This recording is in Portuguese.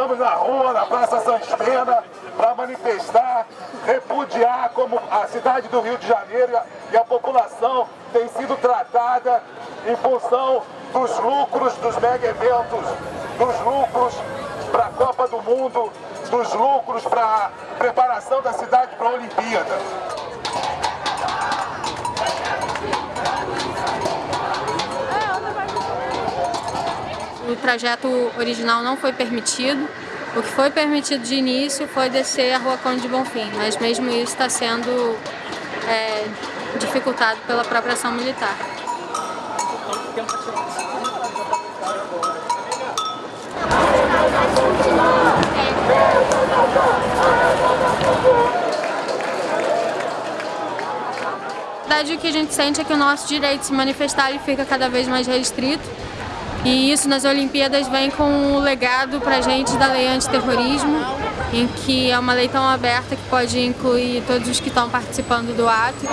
estamos na rua, na Praça Pena, para manifestar, repudiar como a cidade do Rio de Janeiro e a população tem sido tratada em função dos lucros dos mega eventos, dos lucros para a Copa do Mundo, dos lucros para a preparação da cidade para a Olimpíada. O trajeto original não foi permitido. O que foi permitido de início foi descer a Rua Conde de Bonfim, mas mesmo isso está sendo é, dificultado pela própria ação militar. Na verdade, o que a gente sente é que o nosso direito de se manifestar ele fica cada vez mais restrito e isso nas Olimpíadas vem com o legado pra gente da lei antiterrorismo, em que é uma lei tão aberta que pode incluir todos os que estão participando do ato.